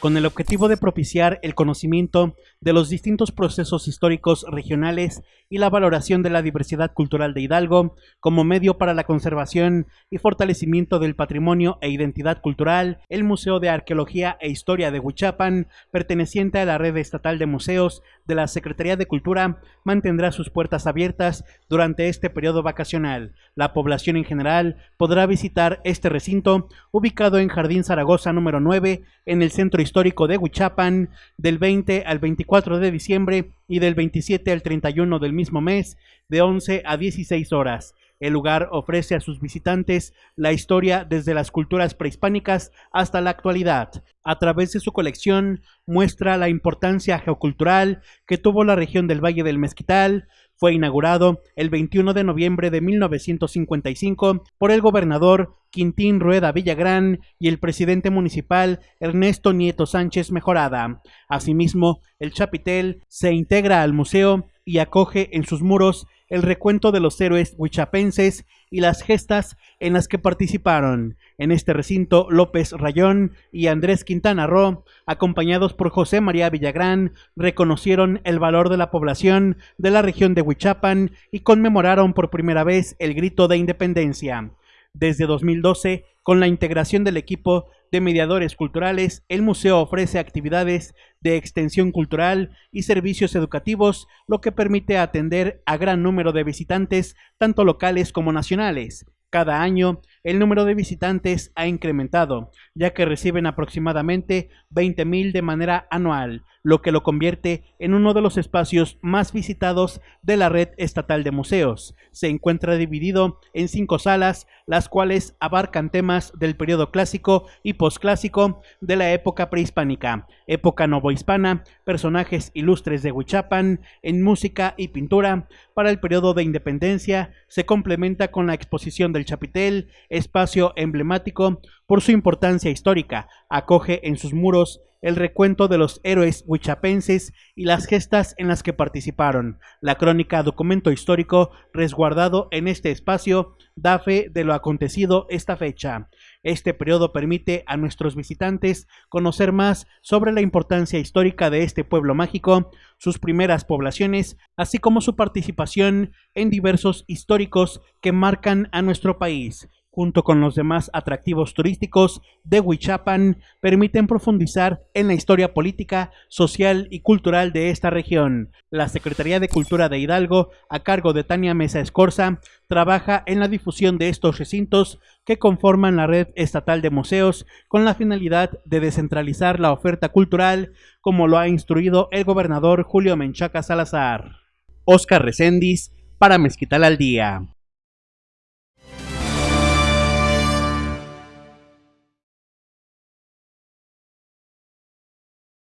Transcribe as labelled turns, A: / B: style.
A: con el objetivo de propiciar el conocimiento de los distintos procesos históricos regionales y la valoración de la diversidad cultural de Hidalgo como medio para la conservación y fortalecimiento del patrimonio e identidad cultural, el Museo de Arqueología e Historia de Huichapan, perteneciente a la red estatal de museos de la Secretaría de Cultura, mantendrá sus puertas abiertas durante este periodo vacacional. La población en general podrá visitar este recinto ubicado en Jardín Zaragoza número 9 en el centro de Huichapan del 20 al 24 de diciembre y del 27 al 31 del mismo mes de 11 a 16 horas. El lugar ofrece a sus visitantes la historia desde las culturas prehispánicas hasta la actualidad. A través de su colección muestra la importancia geocultural que tuvo la región del Valle del Mezquital, fue inaugurado el 21 de noviembre de 1955 por el gobernador Quintín Rueda Villagrán y el presidente municipal Ernesto Nieto Sánchez Mejorada. Asimismo, el chapitel se integra al museo y acoge en sus muros el recuento de los héroes huichapenses y las gestas en las que participaron. En este recinto, López Rayón y Andrés Quintana Roo, acompañados por José María Villagrán, reconocieron el valor de la población de la región de Huichapan y conmemoraron por primera vez el grito de independencia. Desde 2012, con la integración del equipo de mediadores culturales, el museo ofrece actividades de extensión cultural y servicios educativos, lo que permite atender a gran número de visitantes, tanto locales como nacionales. Cada año, el número de visitantes ha incrementado, ya que reciben aproximadamente 20.000 de manera anual, lo que lo convierte en uno de los espacios más visitados de la red estatal de museos. Se encuentra dividido en cinco salas, las cuales abarcan temas del periodo clásico y posclásico de la época prehispánica, época novohispana, personajes ilustres de Huichapan, en música y pintura. Para el periodo de independencia se complementa con la exposición del Chapitel, espacio emblemático por su importancia histórica. Acoge en sus muros el recuento de los héroes huichapenses y las gestas en las que participaron. La crónica documento histórico resguardado en este espacio da fe de lo acontecido esta fecha. Este periodo permite a nuestros visitantes conocer más sobre la importancia histórica de este pueblo mágico, sus primeras poblaciones, así como su participación en diversos históricos que marcan a nuestro país junto con los demás atractivos turísticos de Huichapan, permiten profundizar en la historia política, social y cultural de esta región. La Secretaría de Cultura de Hidalgo, a cargo de Tania Mesa Escorza, trabaja en la difusión de estos recintos que conforman la red estatal de museos con la finalidad de descentralizar la oferta cultural, como lo ha instruido el gobernador Julio Menchaca Salazar. Oscar Recendis, para Mezquital al Día.